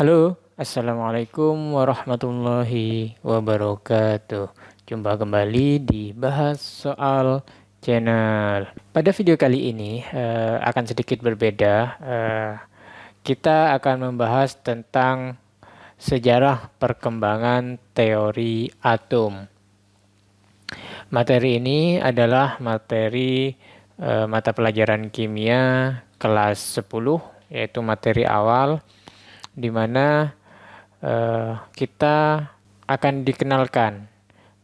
Halo, Assalamualaikum warahmatullahi wabarakatuh. Jumpa kembali di Bahas Soal Channel. Pada video kali ini uh, akan sedikit berbeda. Uh, kita akan membahas tentang sejarah perkembangan teori atom. Materi ini adalah materi uh, mata pelajaran kimia kelas 10, yaitu materi awal di mana uh, kita akan dikenalkan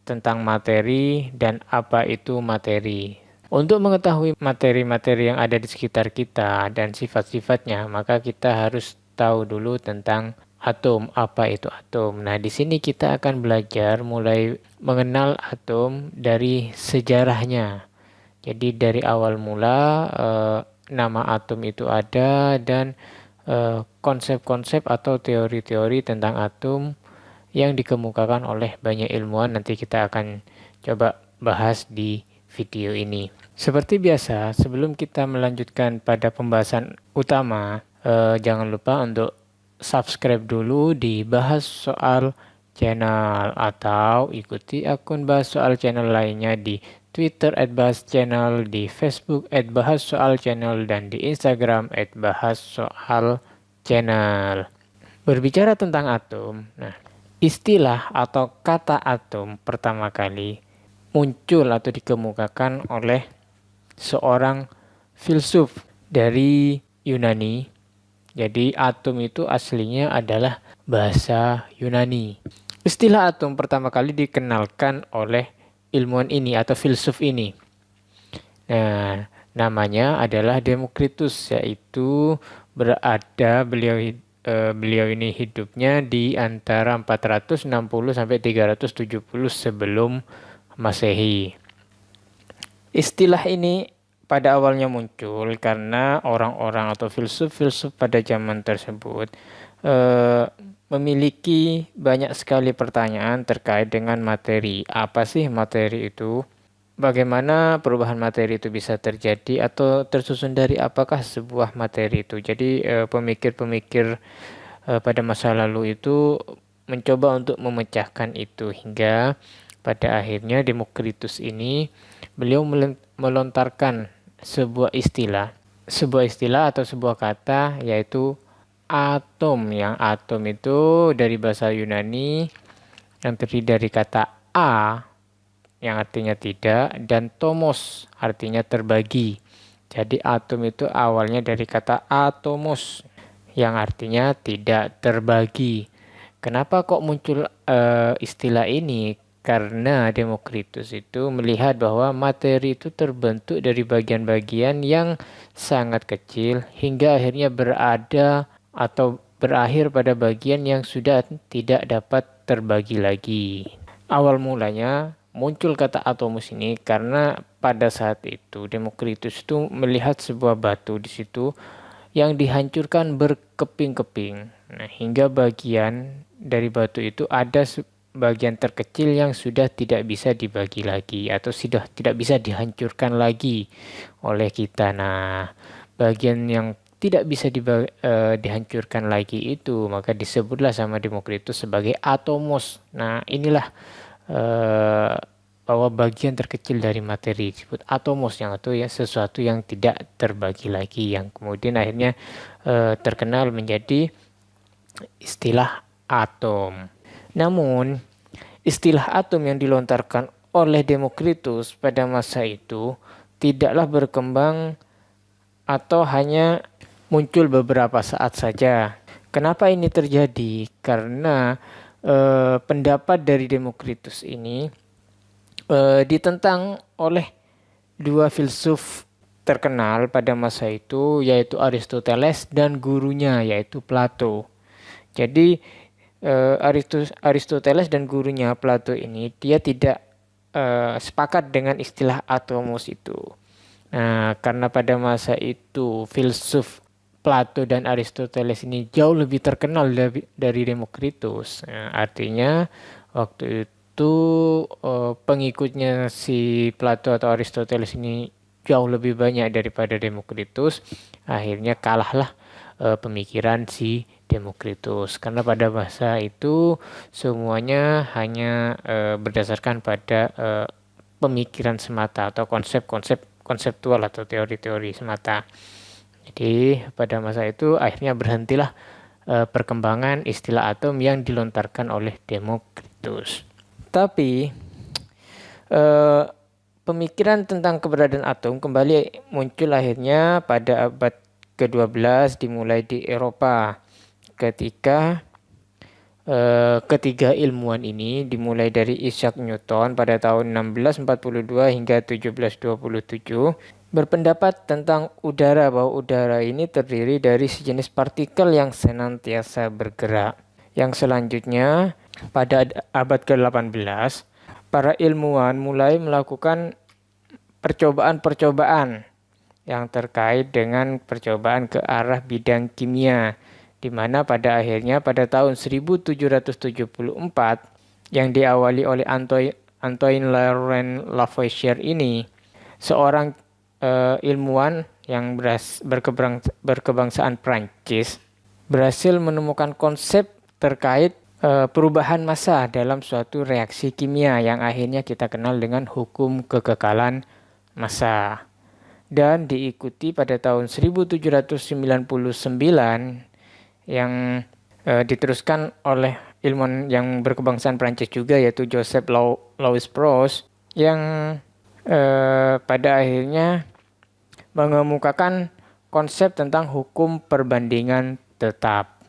tentang materi dan apa itu materi. Untuk mengetahui materi-materi yang ada di sekitar kita dan sifat-sifatnya, maka kita harus tahu dulu tentang atom, apa itu atom. Nah, di sini kita akan belajar mulai mengenal atom dari sejarahnya. Jadi dari awal mula eh, nama atom itu ada dan konsep-konsep uh, atau teori-teori tentang atom yang dikemukakan oleh banyak ilmuwan nanti kita akan coba bahas di video ini. Seperti biasa, sebelum kita melanjutkan pada pembahasan utama, uh, jangan lupa untuk subscribe dulu di bahas soal channel atau ikuti akun bahas soal channel lainnya di Twitter at bahas channel, di Facebook at bahas soal channel, dan di Instagram at bahas soal channel. Berbicara tentang atom, nah istilah atau kata atom pertama kali muncul atau dikemukakan oleh seorang filsuf dari Yunani. Jadi atom itu aslinya adalah bahasa Yunani. Istilah atom pertama kali dikenalkan oleh ilmuwan ini atau filsuf ini. Nah, namanya adalah Demokritus yaitu berada beliau uh, beliau ini hidupnya di antara 460 sampai 370 sebelum Masehi. Istilah ini pada awalnya muncul karena orang-orang atau filsuf-filsuf pada zaman tersebut uh, memiliki banyak sekali pertanyaan terkait dengan materi. Apa sih materi itu? Bagaimana perubahan materi itu bisa terjadi atau tersusun dari apakah sebuah materi itu? Jadi eh, pemikir-pemikir eh, pada masa lalu itu mencoba untuk memecahkan itu hingga pada akhirnya Demokritus ini beliau melontarkan sebuah istilah, sebuah istilah atau sebuah kata yaitu atom yang atom itu dari bahasa Yunani yang terdiri dari kata a yang artinya tidak dan tomos artinya terbagi. Jadi atom itu awalnya dari kata atomos yang artinya tidak terbagi. Kenapa kok muncul uh, istilah ini? Karena Demokritus itu melihat bahwa materi itu terbentuk dari bagian-bagian yang sangat kecil hingga akhirnya berada atau berakhir pada bagian yang sudah tidak dapat terbagi lagi. Awal mulanya muncul kata atomus ini karena pada saat itu Demokritus itu melihat sebuah batu di situ yang dihancurkan berkeping-keping. Nah, hingga bagian dari batu itu ada bagian terkecil yang sudah tidak bisa dibagi lagi atau sudah tidak bisa dihancurkan lagi oleh kita. Nah, bagian yang tidak bisa dibagi, uh, dihancurkan lagi itu maka disebutlah sama Demokritus sebagai atomos. Nah inilah uh, bahwa bagian terkecil dari materi disebut atomos yang itu ya sesuatu yang tidak terbagi lagi yang kemudian akhirnya uh, terkenal menjadi istilah atom. Namun istilah atom yang dilontarkan oleh Demokritus pada masa itu tidaklah berkembang atau hanya muncul beberapa saat saja. Kenapa ini terjadi? Karena eh, pendapat dari Demokritus ini eh, ditentang oleh dua filsuf terkenal pada masa itu yaitu Aristoteles dan gurunya yaitu Plato. Jadi eh, Aristoteles dan gurunya Plato ini dia tidak eh, sepakat dengan istilah atomos itu. Nah, karena pada masa itu filsuf Plato dan Aristoteles ini jauh lebih terkenal dari, dari Demokritus. Ya, artinya waktu itu uh, pengikutnya si Plato atau Aristoteles ini jauh lebih banyak daripada Demokritus. Akhirnya kalahlah uh, pemikiran si Demokritus karena pada masa itu semuanya hanya e, berdasarkan pada pemikiran semata atau konsep-konsep konseptual atau teori-teori semata. Jadi pada masa itu akhirnya berhentilah e, perkembangan istilah atom yang dilontarkan oleh Demokritus. Tapi e, pemikiran tentang keberadaan atom kembali muncul akhirnya pada abad ke-12 dimulai di Eropa ketika eh, ketiga ilmuwan ini dimulai dari Isaac Newton pada tahun 1642 hingga 1727 berpendapat tentang udara bahwa udara ini terdiri dari sejenis partikel yang senantiasa bergerak. Yang selanjutnya pada abad ke-18 para ilmuwan mulai melakukan percobaan-percobaan yang terkait dengan percobaan ke arah bidang kimia, di mana pada akhirnya pada tahun 1774 yang diawali oleh Antoine, Laurent Lavoisier ini, seorang uh, ilmuwan yang beras, berkebang, berkebangsaan Prancis berhasil menemukan konsep terkait uh, perubahan massa dalam suatu reaksi kimia yang akhirnya kita kenal dengan hukum kekekalan massa. Dan diikuti pada tahun 1799 yang e, diteruskan oleh ilmuwan yang berkebangsaan Prancis juga yaitu Joseph Louis Proust yang e, pada akhirnya mengemukakan konsep tentang hukum perbandingan tetap.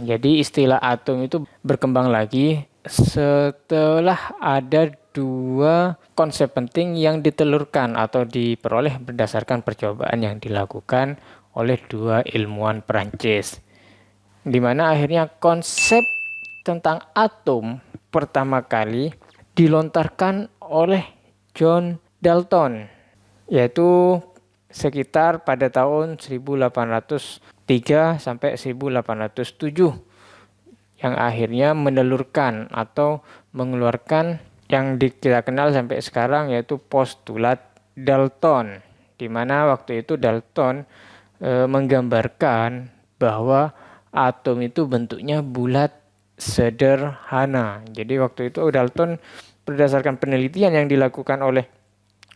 Jadi istilah atom itu berkembang lagi setelah ada dua konsep penting yang ditelurkan atau diperoleh berdasarkan percobaan yang dilakukan oleh dua ilmuwan Perancis. Di mana akhirnya konsep tentang atom pertama kali dilontarkan oleh John Dalton yaitu sekitar pada tahun 1803 sampai 1807 yang akhirnya menelurkan atau mengeluarkan yang kita kenal sampai sekarang yaitu postulat Dalton di mana waktu itu Dalton e, menggambarkan bahwa atom itu bentuknya bulat sederhana. Jadi waktu itu Dalton berdasarkan penelitian yang dilakukan oleh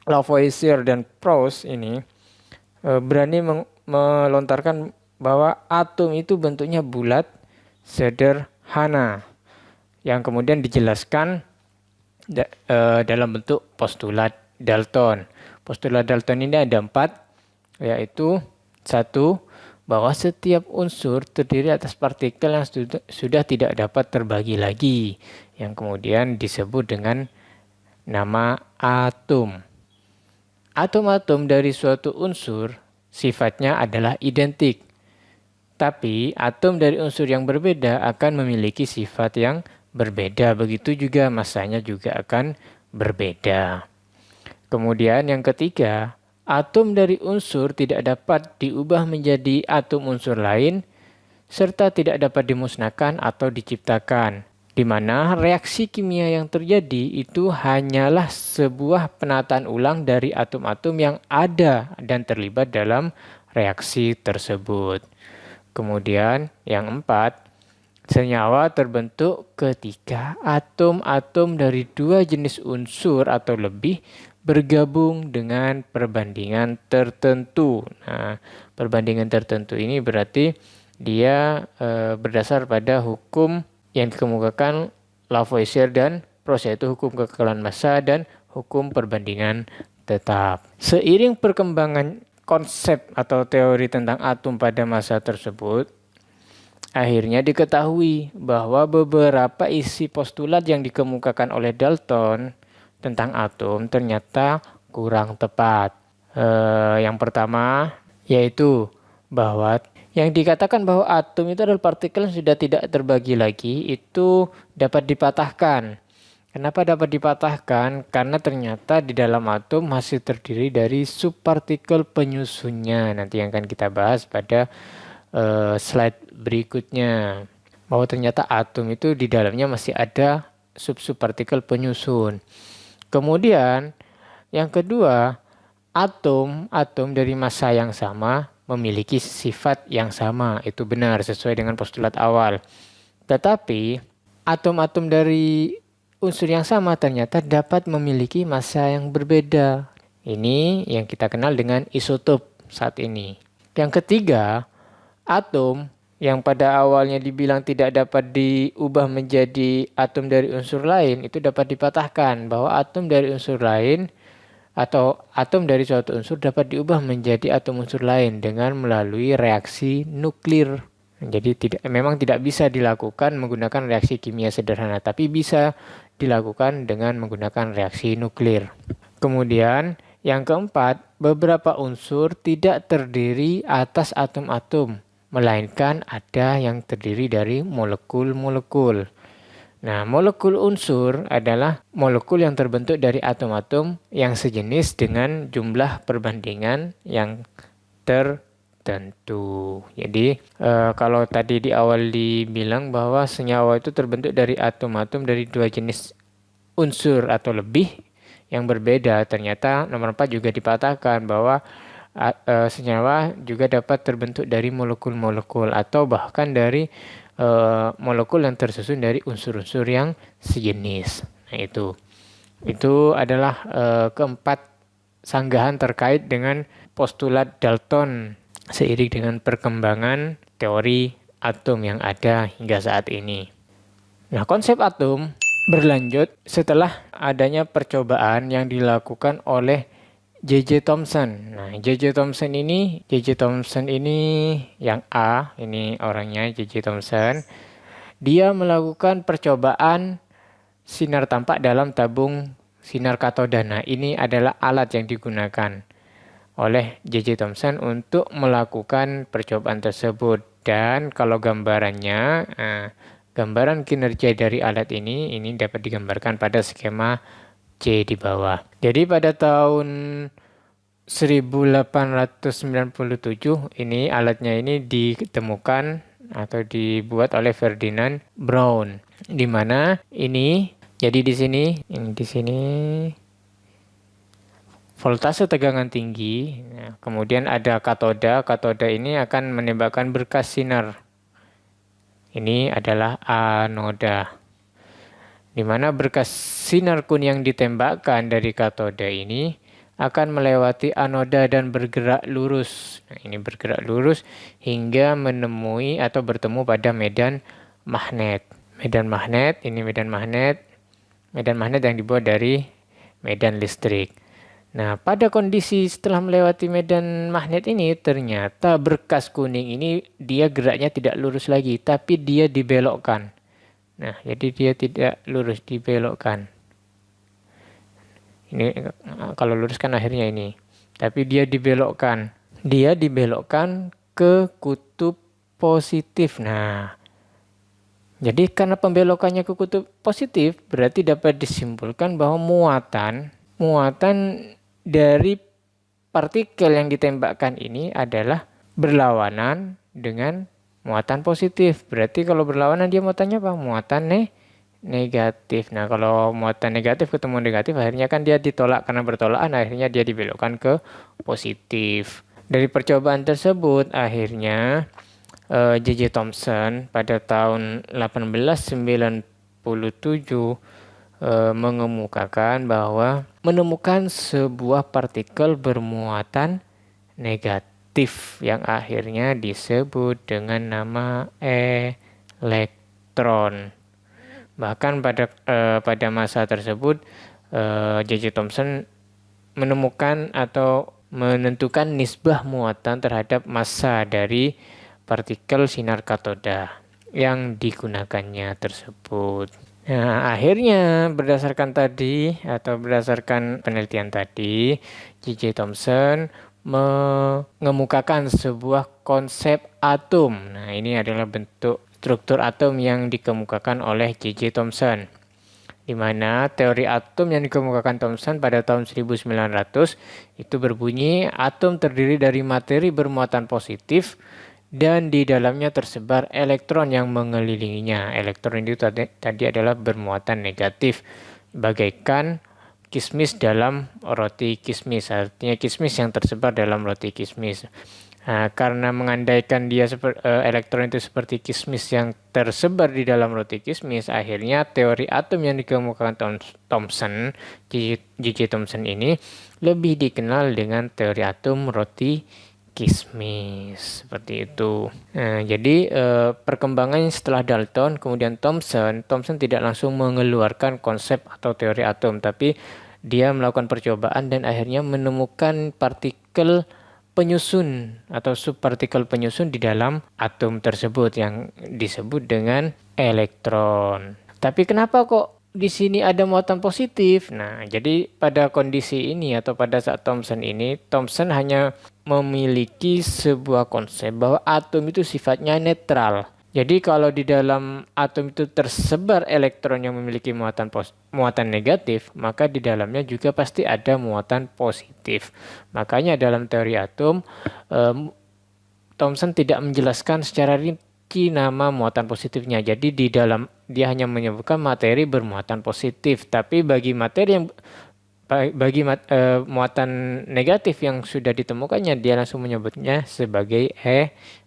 Lavoisier dan Proust ini e, berani melontarkan bahwa atom itu bentuknya bulat sederhana yang kemudian dijelaskan uh, dalam bentuk postulat Dalton. Postulat Dalton ini ada empat, yaitu satu bahwa setiap unsur terdiri atas partikel yang sudah, tidak dapat terbagi lagi, yang kemudian disebut dengan nama atom. Atom-atom dari suatu unsur sifatnya adalah identik, tapi atom dari unsur yang berbeda akan memiliki sifat yang berbeda, begitu juga masanya juga akan berbeda. Kemudian yang ketiga, atom dari unsur tidak dapat diubah menjadi atom unsur lain, serta tidak dapat dimusnahkan atau diciptakan, di mana reaksi kimia yang terjadi itu hanyalah sebuah penataan ulang dari atom-atom yang ada dan terlibat dalam reaksi tersebut. Kemudian yang empat, Senyawa terbentuk ketika atom-atom dari dua jenis unsur atau lebih bergabung dengan perbandingan tertentu. Nah, perbandingan tertentu ini berarti dia e, berdasar pada hukum yang dikemukakan Lavoisier dan Proust yaitu hukum kekekalan massa dan hukum perbandingan tetap. Seiring perkembangan konsep atau teori tentang atom pada masa tersebut, Akhirnya diketahui bahwa beberapa isi postulat yang dikemukakan oleh Dalton tentang atom ternyata kurang tepat. E, yang pertama yaitu bahwa yang dikatakan bahwa atom itu adalah partikel yang sudah tidak terbagi lagi itu dapat dipatahkan. Kenapa dapat dipatahkan? Karena ternyata di dalam atom masih terdiri dari subpartikel penyusunnya. Nanti yang akan kita bahas pada uh, slide berikutnya bahwa ternyata atom itu di dalamnya masih ada sub-sub partikel penyusun. Kemudian yang kedua, atom atom dari massa yang sama memiliki sifat yang sama. Itu benar sesuai dengan postulat awal. Tetapi atom-atom dari unsur yang sama ternyata dapat memiliki massa yang berbeda. Ini yang kita kenal dengan isotop saat ini. Yang ketiga, atom yang pada awalnya dibilang tidak dapat diubah menjadi atom dari unsur lain itu dapat dipatahkan bahwa atom dari unsur lain atau atom dari suatu unsur dapat diubah menjadi atom unsur lain dengan melalui reaksi nuklir. Jadi tidak memang tidak bisa dilakukan menggunakan reaksi kimia sederhana, tapi bisa dilakukan dengan menggunakan reaksi nuklir. Kemudian yang keempat, beberapa unsur tidak terdiri atas atom-atom, melainkan ada yang terdiri dari molekul-molekul. Nah, molekul unsur adalah molekul yang terbentuk dari atom-atom yang sejenis dengan jumlah perbandingan yang tertentu. Jadi, e, kalau tadi di awal dibilang bahwa senyawa itu terbentuk dari atom-atom dari dua jenis unsur atau lebih yang berbeda, ternyata nomor 4 juga dipatahkan bahwa e, senyawa juga dapat terbentuk dari molekul-molekul atau bahkan dari uh, molekul yang tersusun dari unsur-unsur yang sejenis. Nah, itu. Itu adalah uh, keempat sanggahan terkait dengan postulat Dalton seiring dengan perkembangan teori atom yang ada hingga saat ini. Nah, konsep atom berlanjut setelah adanya percobaan yang dilakukan oleh J.J. Thomson. Nah, J.J. Thomson ini, J.J. Thomson ini yang A, ini orangnya J.J. Thomson. Dia melakukan percobaan sinar tampak dalam tabung sinar katoda. Nah, ini adalah alat yang digunakan oleh J.J. Thomson untuk melakukan percobaan tersebut. Dan kalau gambarannya, nah, gambaran kinerja dari alat ini, ini dapat digambarkan pada skema C di bawah. Jadi pada tahun 1897 ini alatnya ini ditemukan atau dibuat oleh Ferdinand Brown di mana ini jadi di sini ini di sini voltase tegangan tinggi. Nah, kemudian ada katoda katoda ini akan menembakkan berkas sinar. Ini adalah anoda di mana berkas sinar kun yang ditembakkan dari katoda ini akan melewati anoda dan bergerak lurus. Nah, ini bergerak lurus hingga menemui atau bertemu pada medan magnet. Medan magnet, ini medan magnet. Medan magnet yang dibuat dari medan listrik. Nah, pada kondisi setelah melewati medan magnet ini, ternyata berkas kuning ini dia geraknya tidak lurus lagi, tapi dia dibelokkan. Nah, jadi dia tidak lurus dibelokkan. Ini kalau lurus kan akhirnya ini. Tapi dia dibelokkan. Dia dibelokkan ke kutub positif. Nah, jadi karena pembelokannya ke kutub positif, berarti dapat disimpulkan bahwa muatan muatan dari partikel yang ditembakkan ini adalah berlawanan dengan muatan positif. Berarti kalau berlawanan dia muatannya apa? Muatan nih negatif. Nah, kalau muatan negatif ketemu negatif akhirnya kan dia ditolak karena bertolakan akhirnya dia dibelokkan ke positif. Dari percobaan tersebut akhirnya uh, eh, J.J. Thomson pada tahun 1897 uh, mengemukakan bahwa menemukan sebuah partikel bermuatan negatif aktif yang akhirnya disebut dengan nama elektron. Bahkan pada eh, pada masa tersebut eh, J.J. Thomson menemukan atau menentukan nisbah muatan terhadap massa dari partikel sinar katoda yang digunakannya tersebut. Nah, akhirnya berdasarkan tadi atau berdasarkan penelitian tadi, J.J. Thomson mengemukakan sebuah konsep atom. Nah, ini adalah bentuk struktur atom yang dikemukakan oleh J.J. Thomson. Di mana teori atom yang dikemukakan Thomson pada tahun 1900 itu berbunyi atom terdiri dari materi bermuatan positif dan di dalamnya tersebar elektron yang mengelilinginya. Elektron itu tadi, tadi adalah bermuatan negatif, bagaikan kismis dalam roti kismis artinya kismis yang tersebar dalam roti kismis Nah, karena mengandaikan dia uh, elektron itu seperti kismis yang tersebar di dalam roti kismis, akhirnya teori atom yang dikemukakan Thomson, J.J. Thomson ini lebih dikenal dengan teori atom roti kismis seperti itu. Nah, jadi eh, perkembangan setelah Dalton kemudian Thomson, Thomson tidak langsung mengeluarkan konsep atau teori atom, tapi dia melakukan percobaan dan akhirnya menemukan partikel penyusun atau subpartikel penyusun di dalam atom tersebut yang disebut dengan elektron. Tapi kenapa kok di sini ada muatan positif. Nah, jadi pada kondisi ini atau pada saat Thomson ini, Thomson hanya memiliki sebuah konsep bahwa atom itu sifatnya netral. Jadi kalau di dalam atom itu tersebar elektron yang memiliki muatan muatan negatif, maka di dalamnya juga pasti ada muatan positif. Makanya dalam teori atom, um, Thomson tidak menjelaskan secara rinci nama muatan positifnya. Jadi di dalam dia hanya menyebutkan materi bermuatan positif, tapi bagi materi yang bagi mat, e, muatan negatif yang sudah ditemukannya dia langsung menyebutnya sebagai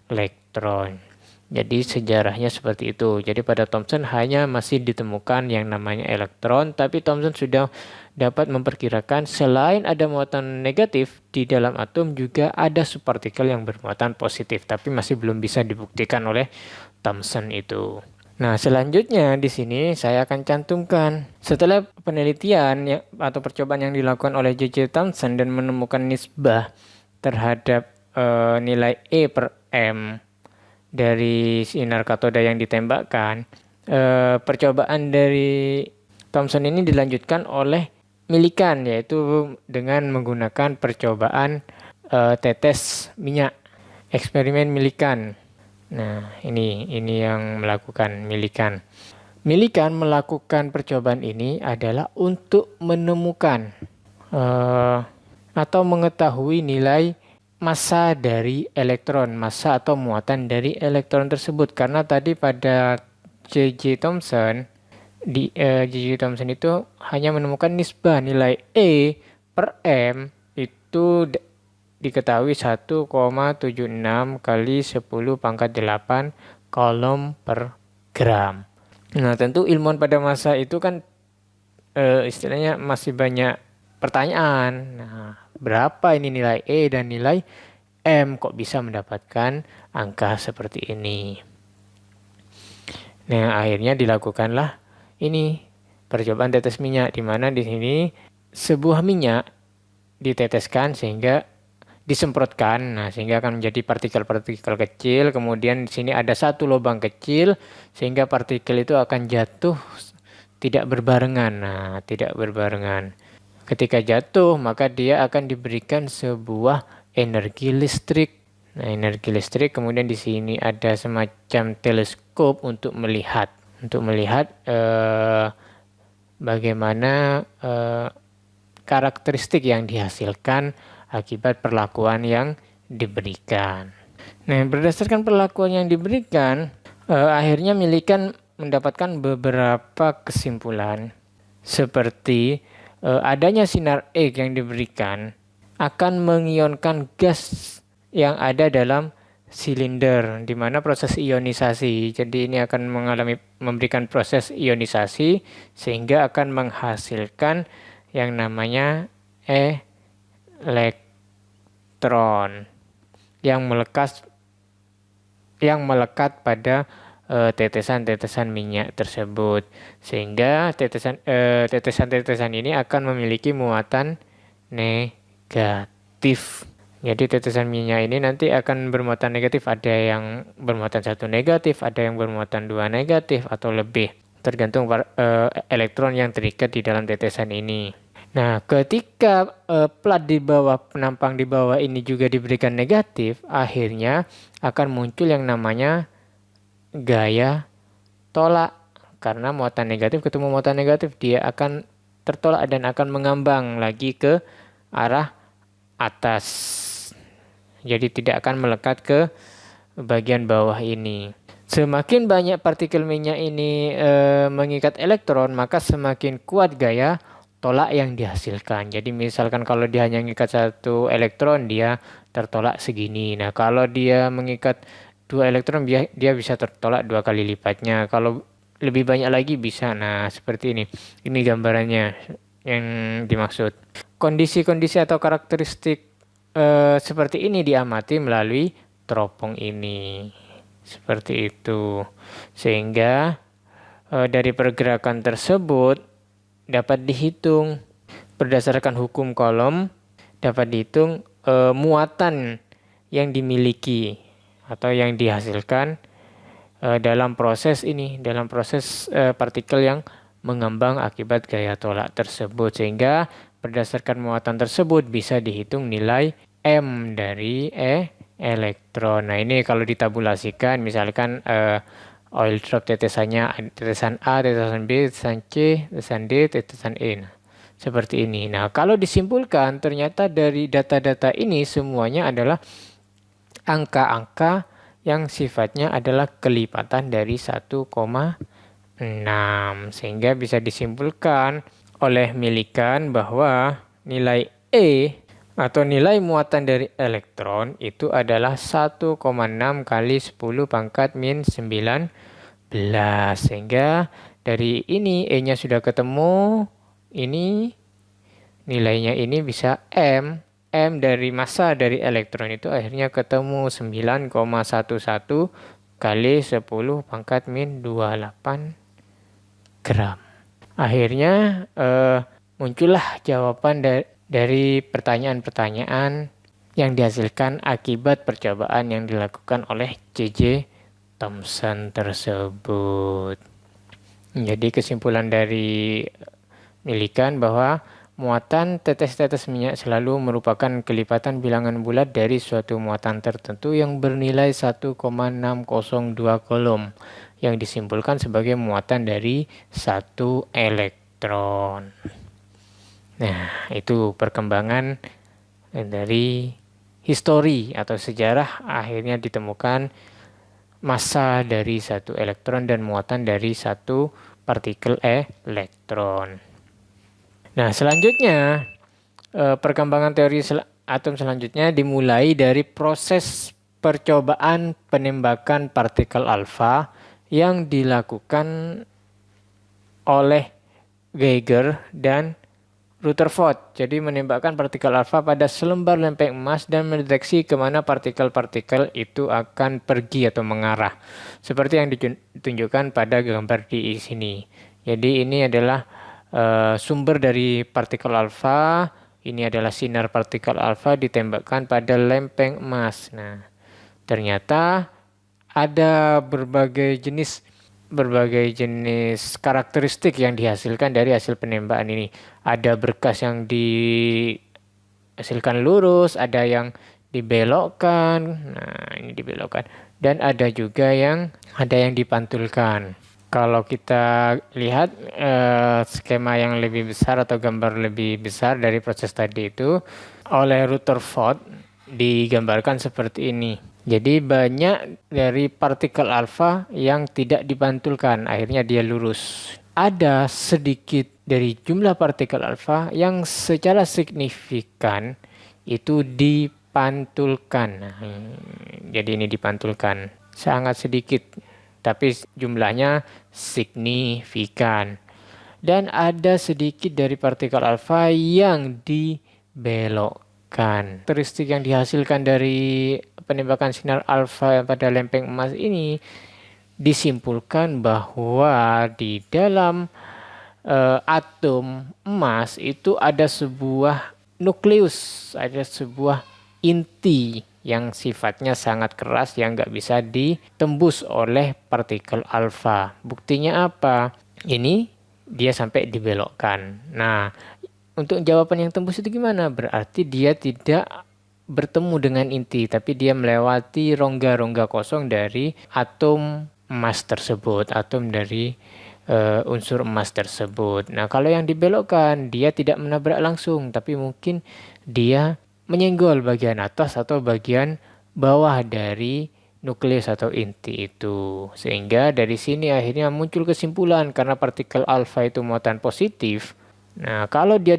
elektron. Jadi sejarahnya seperti itu. Jadi pada Thomson hanya masih ditemukan yang namanya elektron, tapi Thomson sudah dapat memperkirakan selain ada muatan negatif di dalam atom juga ada subpartikel yang bermuatan positif, tapi masih belum bisa dibuktikan oleh Thomson itu. Nah, selanjutnya di sini saya akan cantumkan setelah penelitian ya, atau percobaan yang dilakukan oleh J.J. Thomson dan menemukan nisbah terhadap e, nilai E per M dari sinar katoda yang ditembakkan, e, percobaan dari Thomson ini dilanjutkan oleh Millikan yaitu dengan menggunakan percobaan e, tetes minyak eksperimen Millikan Nah, ini ini yang melakukan milikan. Milikan melakukan percobaan ini adalah untuk menemukan uh, atau mengetahui nilai massa dari elektron, massa atau muatan dari elektron tersebut. Karena tadi pada J.J. Thomson di uh, eh, J.J. Thomson itu hanya menemukan nisbah nilai E per M itu diketahui 1,76 kali 10 pangkat 8 kolom per gram. Nah tentu ilmuwan pada masa itu kan e, istilahnya masih banyak pertanyaan. Nah berapa ini nilai E dan nilai M kok bisa mendapatkan angka seperti ini. Nah akhirnya dilakukanlah ini percobaan tetes minyak di mana di sini sebuah minyak diteteskan sehingga disemprotkan. Nah sehingga akan menjadi partikel-partikel kecil. Kemudian di sini ada satu lubang kecil sehingga partikel itu akan jatuh tidak berbarengan. Nah tidak berbarengan ketika jatuh maka dia akan diberikan sebuah energi listrik. Nah energi listrik kemudian di sini ada semacam teleskop untuk melihat. Untuk melihat eh, bagaimana eh, karakteristik yang dihasilkan akibat perlakuan yang diberikan. Nah, berdasarkan perlakuan yang diberikan, eh, akhirnya milikan mendapatkan beberapa kesimpulan. Seperti adanya sinar X yang diberikan akan mengionkan gas yang ada dalam silinder di mana proses ionisasi. Jadi ini akan mengalami memberikan proses ionisasi sehingga akan menghasilkan yang namanya elektron yang melekat yang melekat pada eh, tetesan-tetesan uh, minyak tersebut sehingga tetesan uh, tetesan-tetesan ini akan memiliki muatan negatif. Jadi tetesan minyak ini nanti akan bermuatan negatif, ada yang bermuatan satu negatif, ada yang bermuatan dua negatif atau lebih, tergantung uh, elektron yang terikat di dalam tetesan ini. Nah, ketika uh, plat di bawah penampang di bawah ini juga diberikan negatif, akhirnya akan muncul yang namanya gaya tolak. Karena muatan negatif ketemu muatan negatif, dia akan tertolak dan akan mengambang lagi ke arah atas. Jadi tidak akan melekat ke bagian bawah ini. Semakin banyak partikel minyak ini e, mengikat elektron, maka semakin kuat gaya tolak yang dihasilkan. Jadi misalkan kalau dia hanya mengikat satu elektron, dia tertolak segini. Nah kalau dia mengikat dua elektron, dia, dia bisa tertolak dua kali lipatnya. Kalau lebih banyak lagi bisa. Nah seperti ini. Ini gambarannya yang dimaksud. Kondisi-kondisi atau karakteristik eh, seperti ini diamati melalui teropong ini. Seperti itu. Sehingga eh, dari pergerakan tersebut dapat dihitung berdasarkan hukum kolom dapat dihitung e, muatan yang dimiliki atau yang dihasilkan e, dalam proses ini dalam proses e, partikel yang mengembang akibat gaya tolak tersebut sehingga berdasarkan muatan tersebut bisa dihitung nilai m dari e elektron. Nah, ini kalau ditabulasikan misalkan e, oil drop tetesannya tetesan A, tetesan B, tetesan C, tetesan D, tetesan E. Nah, seperti ini. Nah, kalau disimpulkan ternyata dari data-data ini semuanya adalah angka-angka yang sifatnya adalah kelipatan dari 1,6 sehingga bisa disimpulkan oleh Milikan bahwa nilai E atau nilai muatan dari elektron itu adalah 1,6 kali 10 pangkat min 19 sehingga dari ini E-nya sudah ketemu ini nilainya ini bisa M M dari massa dari elektron itu akhirnya ketemu 9,11 kali 10 pangkat min 28 gram akhirnya eh, muncullah jawaban dari dari pertanyaan-pertanyaan yang dihasilkan akibat percobaan yang dilakukan oleh J.J. Thomson tersebut. Jadi kesimpulan dari Milikan bahwa muatan tetes-tetes minyak selalu merupakan kelipatan bilangan bulat dari suatu muatan tertentu yang bernilai 1,602 kolom yang disimpulkan sebagai muatan dari satu elektron. Nah, itu perkembangan dari histori atau sejarah akhirnya ditemukan massa dari satu elektron dan muatan dari satu partikel elektron. Nah, selanjutnya eh, perkembangan teori atom selanjutnya dimulai dari proses percobaan penembakan partikel alfa yang dilakukan oleh Geiger dan Rutherford, jadi menembakkan partikel alfa pada selembar lempeng emas dan mendeteksi ke mana partikel-partikel itu akan pergi atau mengarah. Seperti yang ditunjukkan pada gambar di sini. Jadi ini adalah uh, sumber dari partikel alfa. Ini adalah sinar partikel alfa ditembakkan pada lempeng emas. Nah, ternyata ada berbagai jenis berbagai jenis karakteristik yang dihasilkan dari hasil penembakan ini. Ada berkas yang dihasilkan lurus, ada yang dibelokkan. Nah, ini dibelokkan dan ada juga yang ada yang dipantulkan. Kalau kita lihat eh, skema yang lebih besar atau gambar lebih besar dari proses tadi itu oleh Rutherford digambarkan seperti ini. Jadi banyak dari partikel alfa yang tidak dipantulkan, akhirnya dia lurus. Ada sedikit dari jumlah partikel alfa yang secara signifikan itu dipantulkan. Nah, jadi ini dipantulkan sangat sedikit, tapi jumlahnya signifikan. Dan ada sedikit dari partikel alfa yang dibelokkan kan. Karakteristik yang dihasilkan dari penembakan sinar alfa pada lempeng emas ini disimpulkan bahwa di dalam uh, atom emas itu ada sebuah nukleus, ada sebuah inti yang sifatnya sangat keras yang nggak bisa ditembus oleh partikel alfa. Buktinya apa? Ini dia sampai dibelokkan. Nah, untuk jawaban yang tembus itu gimana? Berarti dia tidak bertemu dengan inti, tapi dia melewati rongga-rongga kosong dari atom emas tersebut, atom dari uh, unsur emas tersebut. Nah, kalau yang dibelokkan, dia tidak menabrak langsung, tapi mungkin dia menyenggol bagian atas atau bagian bawah dari nukleus atau inti itu. Sehingga dari sini akhirnya muncul kesimpulan karena partikel alfa itu muatan positif, Nah, kalau dia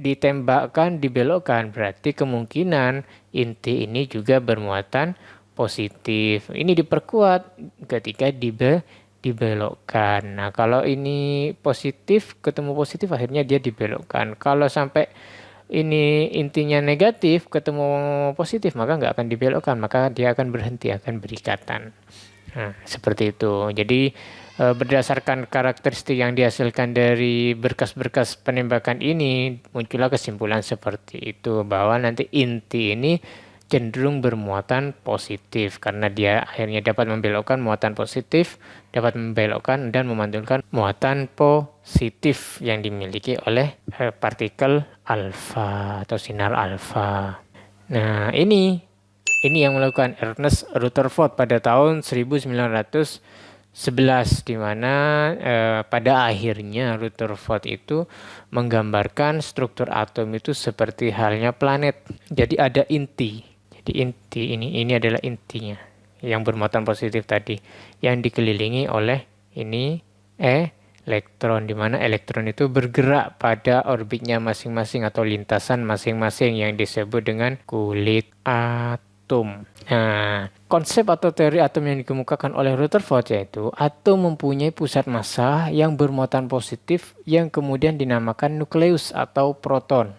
ditembakkan dibelokkan berarti kemungkinan inti ini juga bermuatan positif. Ini diperkuat ketika dibe dibelokkan. Nah, kalau ini positif ketemu positif akhirnya dia dibelokkan. Kalau sampai ini intinya negatif ketemu positif maka nggak akan dibelokkan, maka dia akan berhenti, akan berikatan. Nah, seperti itu. Jadi e, berdasarkan karakteristik yang dihasilkan dari berkas-berkas penembakan ini muncullah kesimpulan seperti itu bahwa nanti inti ini cenderung bermuatan positif karena dia akhirnya dapat membelokkan muatan positif, dapat membelokkan dan memantulkan muatan positif yang dimiliki oleh eh, partikel alfa atau sinar alfa. Nah, ini ini yang melakukan Ernest Rutherford pada tahun 1911 di mana eh, pada akhirnya Rutherford itu menggambarkan struktur atom itu seperti halnya planet. Jadi ada inti di inti ini ini adalah intinya yang bermuatan positif tadi yang dikelilingi oleh ini elektron di mana elektron itu bergerak pada orbitnya masing-masing atau lintasan masing-masing yang disebut dengan kulit atom. Nah, konsep atau teori atom yang dikemukakan oleh Rutherford yaitu atom mempunyai pusat massa yang bermuatan positif yang kemudian dinamakan nukleus atau proton.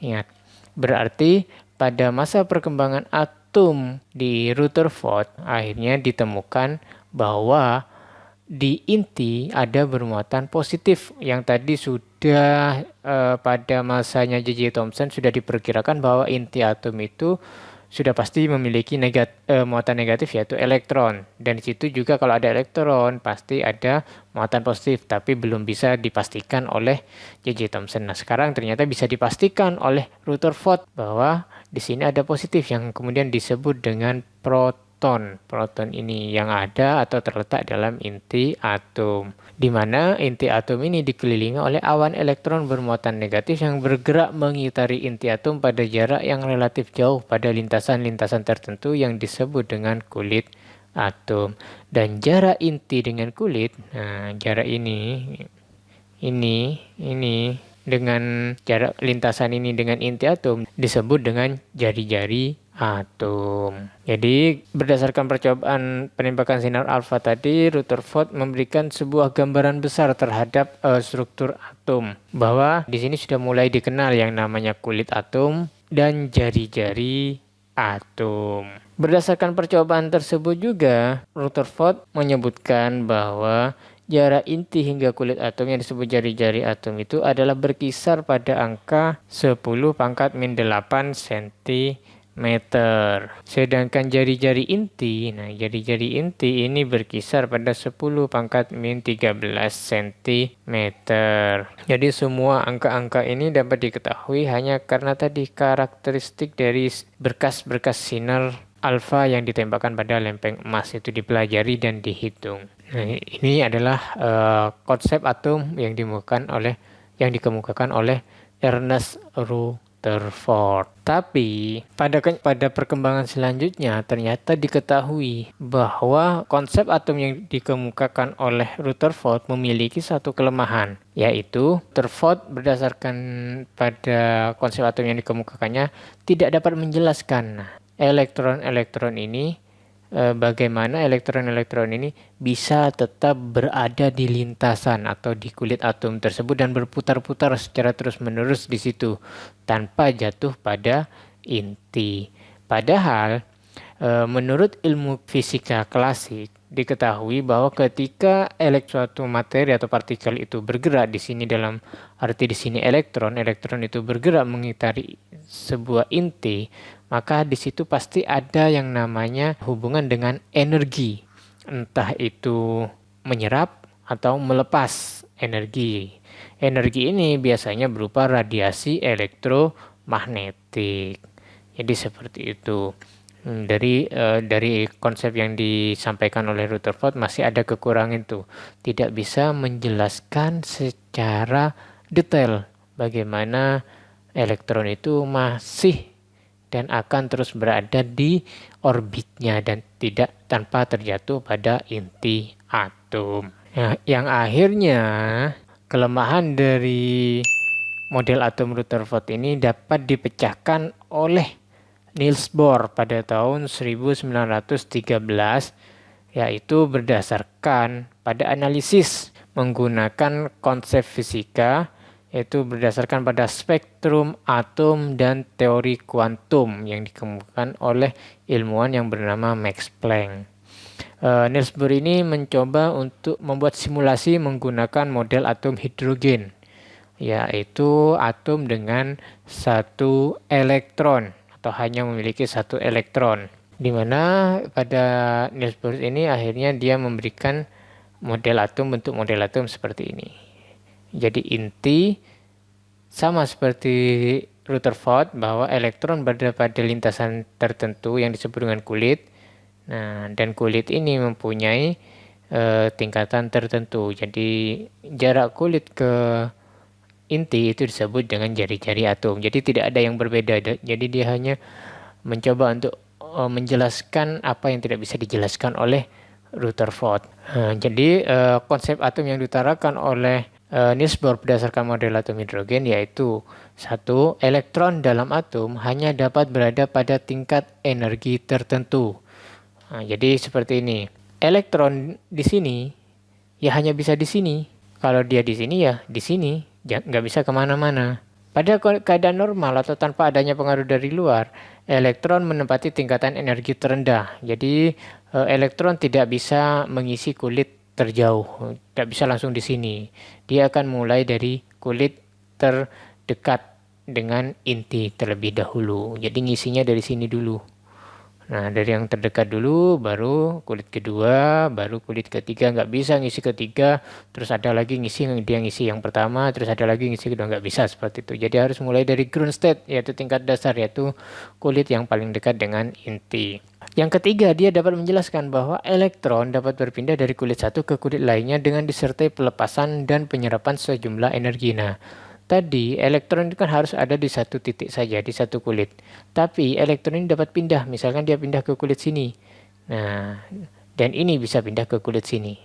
Ingat, berarti pada masa perkembangan atom di Rutherford akhirnya ditemukan bahwa di inti ada bermuatan positif yang tadi sudah eh, pada masanya J.J. Thomson sudah diperkirakan bahwa inti atom itu sudah pasti memiliki negat, eh, muatan negatif yaitu elektron dan di situ juga kalau ada elektron pasti ada muatan positif tapi belum bisa dipastikan oleh J.J. Thomson. Nah sekarang ternyata bisa dipastikan oleh Rutherford bahwa di sini ada positif yang kemudian disebut dengan proton proton. Ini yang ada atau terletak dalam inti atom. Di mana inti atom ini dikelilingi oleh awan elektron bermuatan negatif yang bergerak mengitari inti atom pada jarak yang relatif jauh pada lintasan-lintasan tertentu yang disebut dengan kulit atom. Dan jarak inti dengan kulit, nah jarak ini, ini, ini, dengan jarak lintasan ini dengan inti atom disebut dengan jari-jari atom. Jadi berdasarkan percobaan penembakan sinar alfa tadi, Rutherford memberikan sebuah gambaran besar terhadap uh, struktur atom. Bahwa di sini sudah mulai dikenal yang namanya kulit atom dan jari-jari atom. Berdasarkan percobaan tersebut juga, Rutherford menyebutkan bahwa jarak inti hingga kulit atom yang disebut jari-jari atom itu adalah berkisar pada angka 10 pangkat min 8 cm. Sedangkan jari-jari inti, nah jari-jari inti ini berkisar pada 10 pangkat min 13 cm. Jadi semua angka-angka ini dapat diketahui hanya karena tadi karakteristik dari berkas-berkas sinar alfa yang ditembakkan pada lempeng emas itu dipelajari dan dihitung. Nah, ini adalah uh, konsep atom yang dimukakan oleh yang dikemukakan oleh Ernest Rutherford. Tapi pada pada perkembangan selanjutnya ternyata diketahui bahwa konsep atom yang dikemukakan oleh Rutherford memiliki satu kelemahan, yaitu Rutherford berdasarkan pada konsep atom yang dikemukakannya tidak dapat menjelaskan elektron-elektron ini bagaimana elektron-elektron ini bisa tetap berada di lintasan atau di kulit atom tersebut dan berputar-putar secara terus-menerus di situ tanpa jatuh pada inti. Padahal eh, menurut ilmu fisika klasik diketahui bahwa ketika suatu materi atau partikel itu bergerak di sini dalam arti di sini elektron, elektron itu bergerak mengitari sebuah inti, maka di situ pasti ada yang namanya hubungan dengan energi. Entah itu menyerap atau melepas energi. Energi ini biasanya berupa radiasi elektromagnetik. Jadi seperti itu. Hmm, dari uh, dari konsep yang disampaikan oleh Rutherford masih ada kekurangan itu. Tidak bisa menjelaskan secara detail bagaimana elektron itu masih dan akan terus berada di orbitnya dan tidak tanpa terjatuh pada inti atom. Nah, yang akhirnya kelemahan dari model atom Rutherford ini dapat dipecahkan oleh Niels Bohr pada tahun 1913 yaitu berdasarkan pada analisis menggunakan konsep fisika yaitu berdasarkan pada spektrum atom dan teori kuantum yang dikemukakan oleh ilmuwan yang bernama Max Planck. Uh, Niels Bohr ini mencoba untuk membuat simulasi menggunakan model atom hidrogen, yaitu atom dengan satu elektron atau hanya memiliki satu elektron. Di mana pada Niels Bohr ini akhirnya dia memberikan model atom bentuk model atom seperti ini. Jadi inti sama seperti Rutherford bahwa elektron berada pada lintasan tertentu yang disebut dengan kulit. Nah, dan kulit ini mempunyai e, tingkatan tertentu. Jadi jarak kulit ke inti itu disebut dengan jari-jari atom. Jadi tidak ada yang berbeda. Jadi dia hanya mencoba untuk e, menjelaskan apa yang tidak bisa dijelaskan oleh Rutherford. Nah, jadi e, konsep atom yang diutarakan oleh Niels Bohr berdasarkan model atom hidrogen yaitu satu elektron dalam atom hanya dapat berada pada tingkat energi tertentu. Nah, jadi seperti ini. Elektron di sini ya hanya bisa di sini. Kalau dia di sini ya di sini, nggak bisa ke mana-mana. Pada keadaan normal atau tanpa adanya pengaruh dari luar, elektron menempati tingkatan energi terendah. Jadi eh, elektron tidak bisa mengisi kulit terjauh, tidak bisa langsung di sini. Dia akan mulai dari kulit terdekat dengan inti terlebih dahulu. Jadi ngisinya dari sini dulu. Nah, dari yang terdekat dulu, baru kulit kedua, baru kulit ketiga. Nggak bisa ngisi ketiga, terus ada lagi ngisi, dia ngisi yang pertama, terus ada lagi ngisi kedua. Nggak bisa seperti itu. Jadi harus mulai dari ground state, yaitu tingkat dasar, yaitu kulit yang paling dekat dengan inti. Yang ketiga, dia dapat menjelaskan bahwa elektron dapat berpindah dari kulit satu ke kulit lainnya dengan disertai pelepasan dan penyerapan sejumlah energi. Nah, Tadi elektron itu kan harus ada di satu titik saja, di satu kulit. Tapi elektron ini dapat pindah, misalkan dia pindah ke kulit sini. Nah, dan ini bisa pindah ke kulit sini.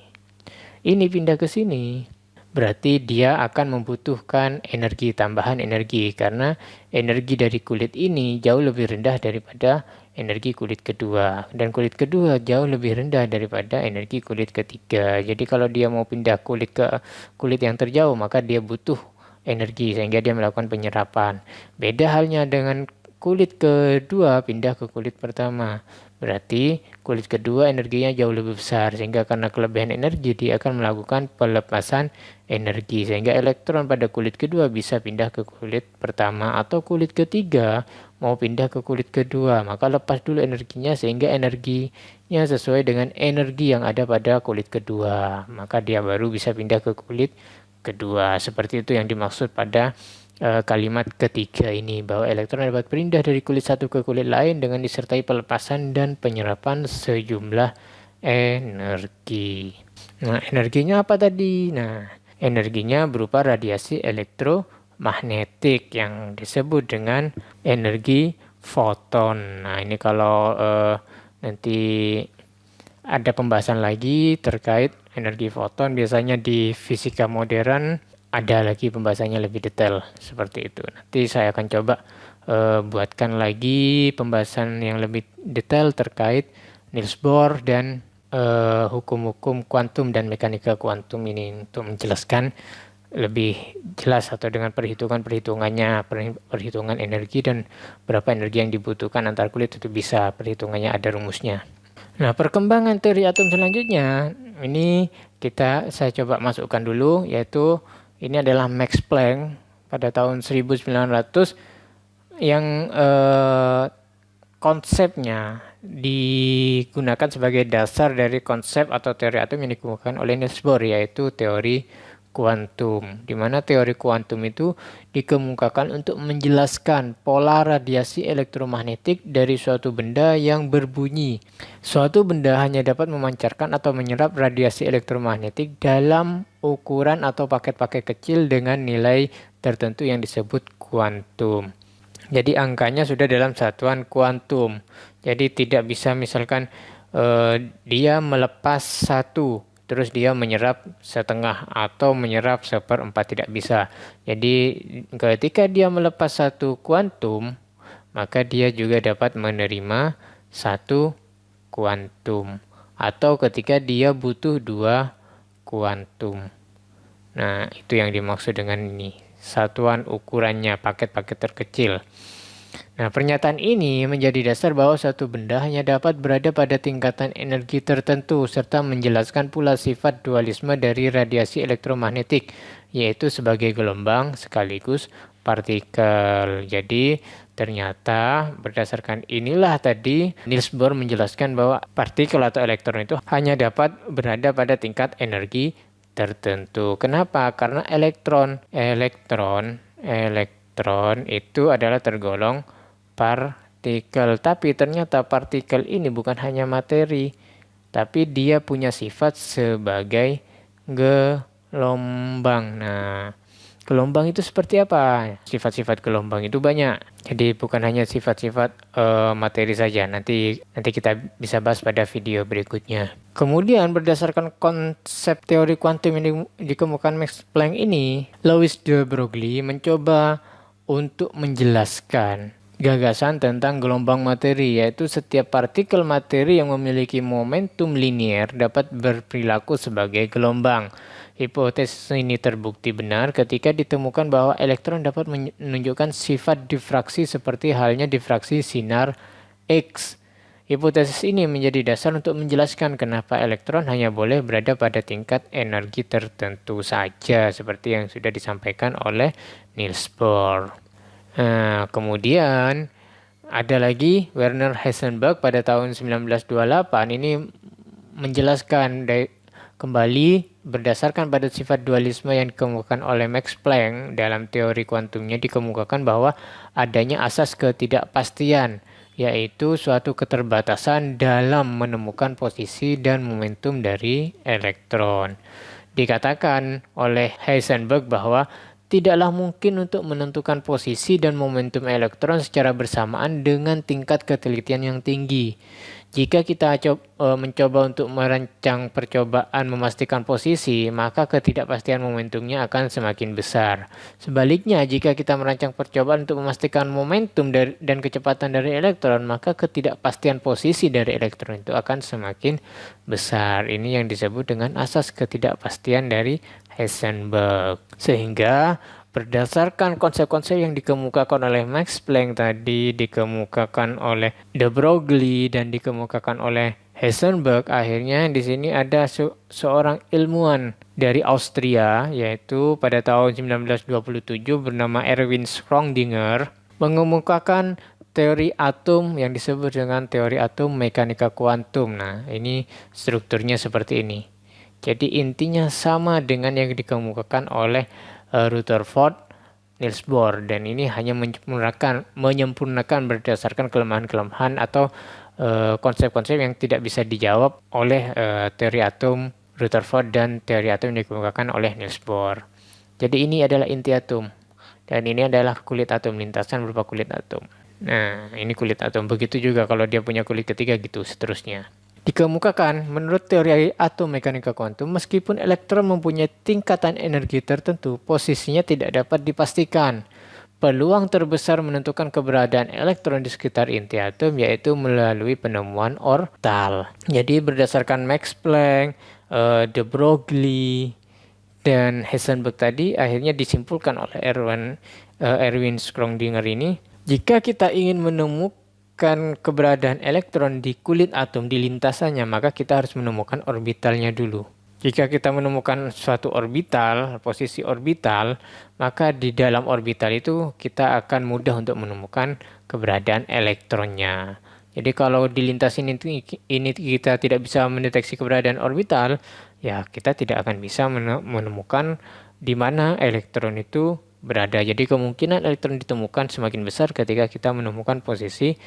Ini pindah ke sini, berarti dia akan membutuhkan energi tambahan energi karena energi dari kulit ini jauh lebih rendah daripada energi kulit kedua dan kulit kedua jauh lebih rendah daripada energi kulit ketiga. Jadi kalau dia mau pindah kulit ke kulit yang terjauh maka dia butuh energi sehingga dia melakukan penyerapan. Beda halnya dengan kulit kedua pindah ke kulit pertama. Berarti kulit kedua energinya jauh lebih besar sehingga karena kelebihan energi dia akan melakukan pelepasan energi sehingga elektron pada kulit kedua bisa pindah ke kulit pertama atau kulit ketiga mau pindah ke kulit kedua maka lepas dulu energinya sehingga energinya sesuai dengan energi yang ada pada kulit kedua maka dia baru bisa pindah ke kulit kedua. Seperti itu yang dimaksud pada uh, kalimat ketiga ini bahwa elektron dapat pindah dari kulit satu ke kulit lain dengan disertai pelepasan dan penyerapan sejumlah energi. Nah, energinya apa tadi? Nah, energinya berupa radiasi elektromagnetik yang disebut dengan energi foton. Nah, ini kalau uh, nanti ada pembahasan lagi terkait energi foton biasanya di fisika modern ada lagi pembahasannya lebih detail seperti itu. Nanti saya akan coba uh, buatkan lagi pembahasan yang lebih detail terkait Niels Bohr dan hukum-hukum uh, kuantum dan mekanika kuantum ini untuk menjelaskan lebih jelas atau dengan perhitungan-perhitungannya, perhitungan energi dan berapa energi yang dibutuhkan antar kulit itu bisa perhitungannya ada rumusnya. Nah, perkembangan teori atom selanjutnya ini kita saya coba masukkan dulu yaitu ini adalah Max Planck pada tahun 1900 yang eh, konsepnya digunakan sebagai dasar dari konsep atau teori atom yang dikemukakan oleh Niels Bohr yaitu teori kuantum, di mana teori kuantum itu dikemukakan untuk menjelaskan pola radiasi elektromagnetik dari suatu benda yang berbunyi. Suatu benda hanya dapat memancarkan atau menyerap radiasi elektromagnetik dalam ukuran atau paket-paket kecil dengan nilai tertentu yang disebut kuantum. Jadi angkanya sudah dalam satuan kuantum. Jadi tidak bisa misalkan uh, dia melepas satu terus dia menyerap setengah atau menyerap seperempat tidak bisa. Jadi ketika dia melepas satu kuantum, maka dia juga dapat menerima satu kuantum. Atau ketika dia butuh dua kuantum. Nah, itu yang dimaksud dengan ini. Satuan ukurannya, paket-paket terkecil. Nah, pernyataan ini menjadi dasar bahwa suatu benda hanya dapat berada pada tingkatan energi tertentu serta menjelaskan pula sifat dualisme dari radiasi elektromagnetik, yaitu sebagai gelombang sekaligus partikel. Jadi, ternyata berdasarkan inilah tadi Niels Bohr menjelaskan bahwa partikel atau elektron itu hanya dapat berada pada tingkat energi tertentu. Kenapa? Karena elektron, elektron, elektron itu adalah tergolong partikel. Tapi ternyata partikel ini bukan hanya materi, tapi dia punya sifat sebagai gelombang. Nah, gelombang itu seperti apa? Sifat-sifat gelombang itu banyak. Jadi bukan hanya sifat-sifat uh, materi saja. Nanti nanti kita bisa bahas pada video berikutnya. Kemudian berdasarkan konsep teori kuantum yang dikemukakan Max Planck ini, Louis de Broglie mencoba untuk menjelaskan gagasan tentang gelombang materi, yaitu setiap partikel materi yang memiliki momentum linier dapat berperilaku sebagai gelombang. Hipotesis ini terbukti benar ketika ditemukan bahwa elektron dapat menunjukkan sifat difraksi seperti halnya difraksi sinar X. Hipotesis ini menjadi dasar untuk menjelaskan kenapa elektron hanya boleh berada pada tingkat energi tertentu saja, seperti yang sudah disampaikan oleh Niels Bohr. Nah, kemudian ada lagi Werner Heisenberg pada tahun 1928 ini menjelaskan kembali berdasarkan pada sifat dualisme yang dikemukakan oleh Max Planck dalam teori kuantumnya dikemukakan bahwa adanya asas ketidakpastian yaitu suatu keterbatasan dalam menemukan posisi dan momentum dari elektron. Dikatakan oleh Heisenberg bahwa tidaklah mungkin untuk menentukan posisi dan momentum elektron secara bersamaan dengan tingkat ketelitian yang tinggi. Jika kita e, mencoba untuk merancang percobaan memastikan posisi, maka ketidakpastian momentumnya akan semakin besar. Sebaliknya, jika kita merancang percobaan untuk memastikan momentum dan kecepatan dari elektron, maka ketidakpastian posisi dari elektron itu akan semakin besar. Ini yang disebut dengan asas ketidakpastian dari Heisenberg. Sehingga berdasarkan konsep-konsep yang dikemukakan oleh Max Planck tadi, dikemukakan oleh de Broglie dan dikemukakan oleh Heisenberg, akhirnya di sini ada se seorang ilmuwan dari Austria yaitu pada tahun 1927 bernama Erwin Schrödinger mengemukakan teori atom yang disebut dengan teori atom mekanika kuantum. Nah, ini strukturnya seperti ini. Jadi intinya sama dengan yang dikemukakan oleh uh, Rutherford Niels Bohr dan ini hanya menyempurnakan menyempurnakan berdasarkan kelemahan-kelemahan atau eh, konsep-konsep uh, yang tidak bisa dijawab oleh uh, teori atom Rutherford dan teori atom yang dikemukakan oleh Niels Bohr. Jadi ini adalah inti atom dan ini adalah kulit atom lintasan berupa kulit atom. Nah, ini kulit atom. Begitu juga kalau dia punya kulit ketiga gitu seterusnya. Dikemukakan, menurut teori atom mekanika kuantum, meskipun elektron mempunyai tingkatan energi tertentu, posisinya tidak dapat dipastikan. Peluang terbesar menentukan keberadaan elektron di sekitar inti atom yaitu melalui penemuan orbital. Jadi berdasarkan Max Planck, uh, de Broglie, dan Heisenberg tadi akhirnya disimpulkan oleh Erwin, uh, Erwin Schrödinger ini, jika kita ingin menemukan menemukan keberadaan elektron di kulit atom di lintasannya, maka kita harus menemukan orbitalnya dulu. Jika kita menemukan suatu orbital, posisi orbital, maka di dalam orbital itu kita akan mudah untuk menemukan keberadaan elektronnya. Jadi kalau di lintas ini, ini kita tidak bisa mendeteksi keberadaan orbital, ya kita tidak akan bisa menemukan di mana elektron itu berada. Jadi kemungkinan elektron ditemukan semakin besar ketika kita menemukan posisi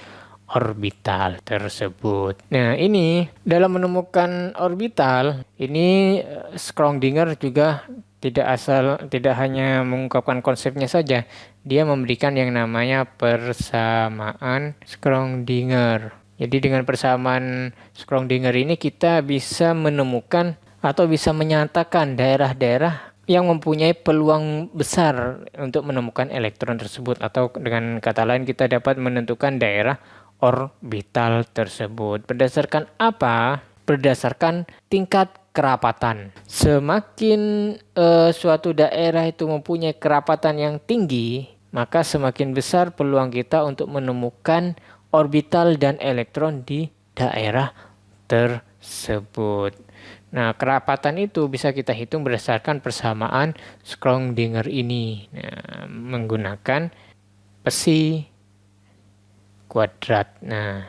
orbital tersebut. Nah, ini dalam menemukan orbital, ini eh, Schrödinger juga tidak asal tidak hanya mengungkapkan konsepnya saja, dia memberikan yang namanya persamaan Schrödinger. Jadi dengan persamaan Schrödinger ini kita bisa menemukan atau bisa menyatakan daerah-daerah yang mempunyai peluang besar untuk menemukan elektron tersebut atau dengan kata lain kita dapat menentukan daerah orbital tersebut. Berdasarkan apa? Berdasarkan tingkat kerapatan. Semakin uh, suatu daerah itu mempunyai kerapatan yang tinggi, maka semakin besar peluang kita untuk menemukan orbital dan elektron di daerah tersebut. Nah, kerapatan itu bisa kita hitung berdasarkan persamaan Schrödinger ini nah, menggunakan psi kuadrat. Nah,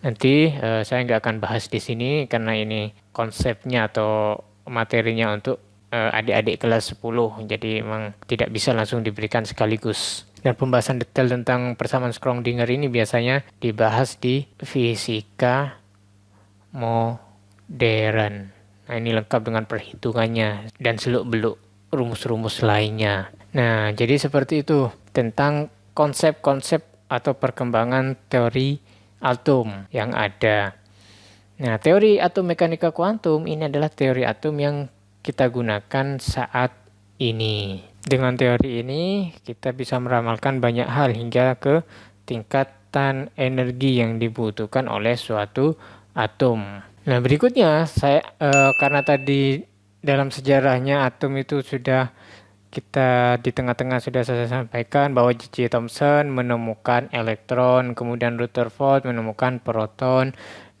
nanti uh, saya nggak akan bahas di sini karena ini konsepnya atau materinya untuk uh, adik-adik kelas 10. Jadi memang tidak bisa langsung diberikan sekaligus. Dan pembahasan detail tentang persamaan Schrödinger ini biasanya dibahas di fisika modern. Nah, ini lengkap dengan perhitungannya dan seluk-beluk rumus-rumus lainnya. Nah, jadi seperti itu tentang konsep-konsep atau perkembangan teori atom yang ada. Nah, teori atom mekanika kuantum ini adalah teori atom yang kita gunakan saat ini. Dengan teori ini, kita bisa meramalkan banyak hal hingga ke tingkatan energi yang dibutuhkan oleh suatu atom. Nah, berikutnya saya uh, karena tadi dalam sejarahnya atom itu sudah kita di tengah-tengah sudah saya sampaikan bahwa J.J. Thomson menemukan elektron, kemudian Rutherford menemukan proton.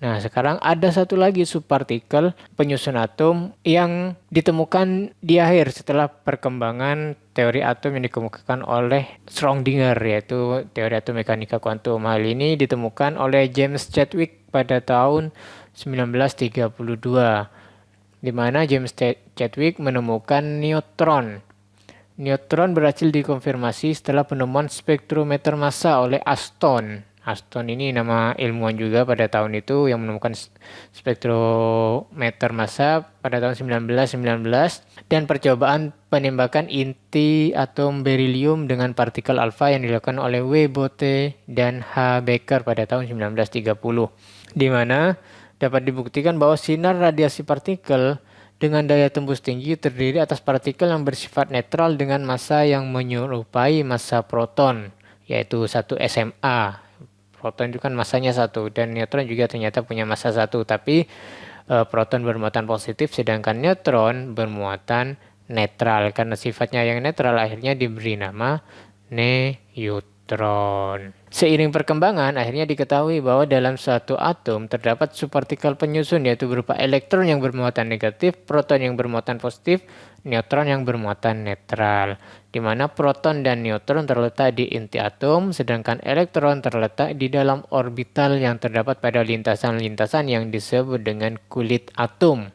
Nah, sekarang ada satu lagi subpartikel penyusun atom yang ditemukan di akhir setelah perkembangan teori atom yang dikemukakan oleh Schrödinger yaitu teori atom mekanika kuantum. Hal ini ditemukan oleh James Chadwick pada tahun 1932 di mana James Chadwick menemukan neutron. Neutron berhasil dikonfirmasi setelah penemuan spektrometer massa oleh Aston. Aston ini nama ilmuwan juga pada tahun itu yang menemukan spektrometer massa pada tahun 1919 dan percobaan penembakan inti atom berilium dengan partikel alfa yang dilakukan oleh W. Bote dan H. Becker pada tahun 1930 di mana dapat dibuktikan bahwa sinar radiasi partikel dengan daya tembus tinggi terdiri atas partikel yang bersifat netral dengan massa yang menyerupai massa proton, yaitu satu SMA. Proton itu kan massanya satu dan neutron juga ternyata punya massa satu, tapi e, proton bermuatan positif sedangkan neutron bermuatan netral. Karena sifatnya yang netral akhirnya diberi nama neutron. Seiring perkembangan, akhirnya diketahui bahwa dalam suatu atom terdapat subpartikel penyusun yaitu berupa elektron yang bermuatan negatif, proton yang bermuatan positif, neutron yang bermuatan netral. Di mana proton dan neutron terletak di inti atom, sedangkan elektron terletak di dalam orbital yang terdapat pada lintasan-lintasan yang disebut dengan kulit atom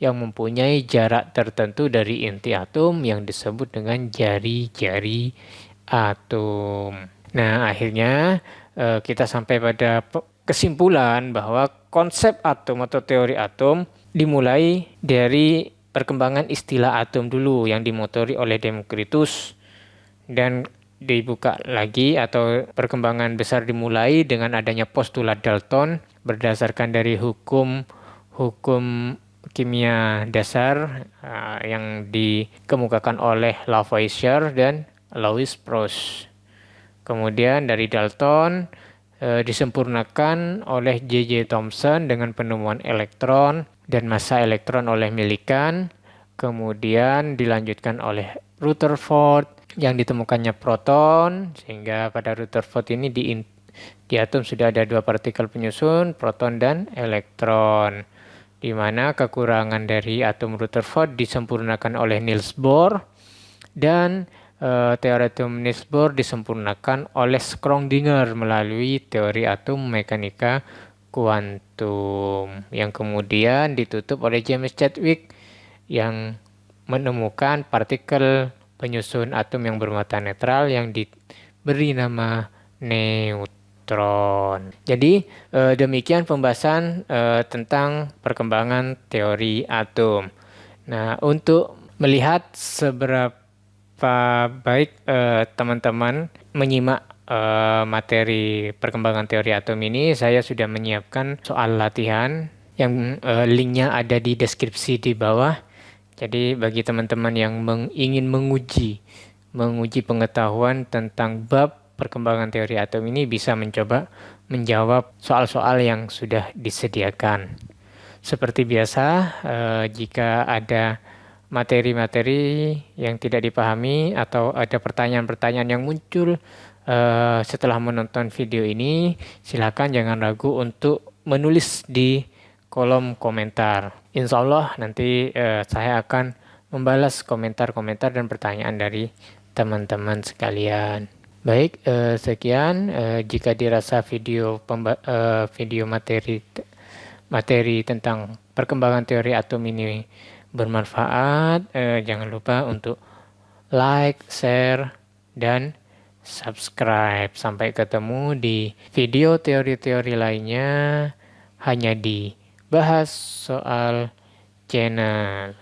yang mempunyai jarak tertentu dari inti atom yang disebut dengan jari-jari atom. Nah, akhirnya uh, kita sampai pada kesimpulan bahwa konsep atom atau teori atom dimulai dari perkembangan istilah atom dulu yang dimotori oleh Democritus dan dibuka lagi atau perkembangan besar dimulai dengan adanya postulat Dalton berdasarkan dari hukum hukum kimia dasar uh, yang dikemukakan oleh Lavoisier dan Louis Proust. Kemudian dari Dalton e, disempurnakan oleh J.J. Thomson dengan penemuan elektron dan massa elektron oleh Millikan. Kemudian dilanjutkan oleh Rutherford yang ditemukannya proton sehingga pada Rutherford ini di, di atom sudah ada dua partikel penyusun proton dan elektron di mana kekurangan dari atom Rutherford disempurnakan oleh Niels Bohr dan uh, teori atom Niels Bohr disempurnakan oleh Schrödinger melalui teori atom mekanika kuantum yang kemudian ditutup oleh James Chadwick yang menemukan partikel penyusun atom yang bermuatan netral yang diberi nama neutron. Jadi eh, demikian pembahasan eh, tentang perkembangan teori atom. Nah, untuk melihat seberapa baik eh, teman-teman uh, menyimak uh, materi perkembangan teori atom ini, saya sudah menyiapkan soal latihan yang uh, linknya ada di deskripsi di bawah. Jadi bagi teman-teman yang meng, ingin menguji menguji pengetahuan tentang bab perkembangan teori atom ini bisa mencoba menjawab soal-soal yang sudah disediakan. Seperti biasa, eh, jika ada materi-materi yang tidak dipahami atau ada pertanyaan-pertanyaan yang muncul eh, setelah menonton video ini, silakan jangan ragu untuk menulis di kolom komentar. Insya Allah nanti eh, saya akan membalas komentar-komentar dan pertanyaan dari teman-teman sekalian. Baik, eh, sekian. Eh, jika dirasa video eh, video materi materi tentang perkembangan teori atom ini bermanfaat, eh, jangan lupa untuk like, share, dan subscribe. Sampai ketemu di video teori-teori lainnya hanya di bahas soal channel.